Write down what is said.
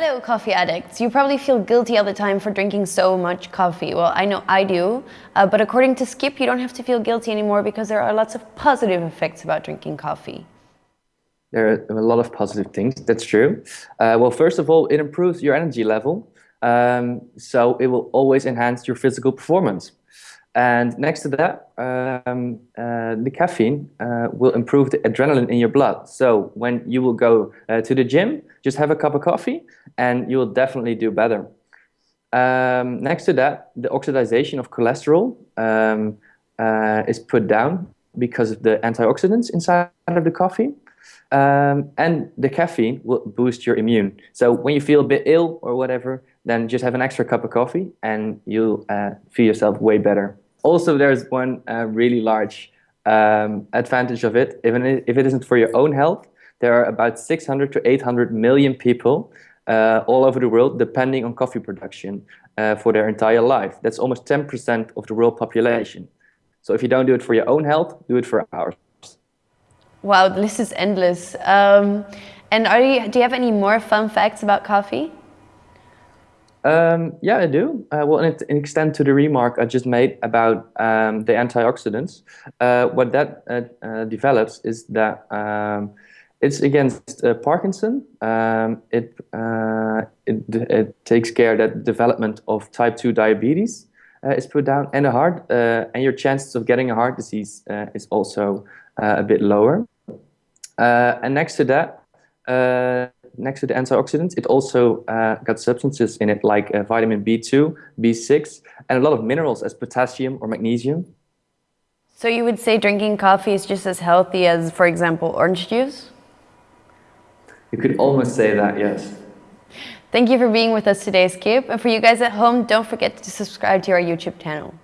Hello, coffee addicts. You probably feel guilty all the time for drinking so much coffee. Well, I know I do, uh, but according to Skip, you don't have to feel guilty anymore because there are lots of positive effects about drinking coffee. There are a lot of positive things, that's true. Uh, well, first of all, it improves your energy level, um, so it will always enhance your physical performance. And next to that, um, uh, the caffeine uh, will improve the adrenaline in your blood. So when you will go uh, to the gym, just have a cup of coffee and you will definitely do better. Um, next to that, the oxidation of cholesterol um, uh, is put down because of the antioxidants inside of the coffee. Um, and the caffeine will boost your immune. So when you feel a bit ill or whatever, then just have an extra cup of coffee and you'll uh, feel yourself way better also there's one uh, really large um, advantage of it. Even if it isn't for your own health, there are about 600 to 800 million people uh, all over the world depending on coffee production uh, for their entire life. That's almost 10% of the world population. So if you don't do it for your own health, do it for ours. Wow, the list is endless. Um, and are you, do you have any more fun facts about coffee? Um, yeah, I do. Uh, well, in, extent to the remark I just made about um, the antioxidants, uh, what that uh, uh develops is that um, it's against uh, Parkinson. Um, it, uh, it, it takes care that development of type 2 diabetes is put down, and the heart, and your chances of getting a heart disease is also a bit lower. and next to that, next to the antioxidants, it also uh, got substances in it like uh, vitamin B2, B6, and a lot of minerals as potassium or magnesium. So you would say drinking coffee is just as healthy as, for example, orange juice? You could almost say that, yes. Thank you for being with us today, Skip. And for you guys at home, don't forget to subscribe to our YouTube channel.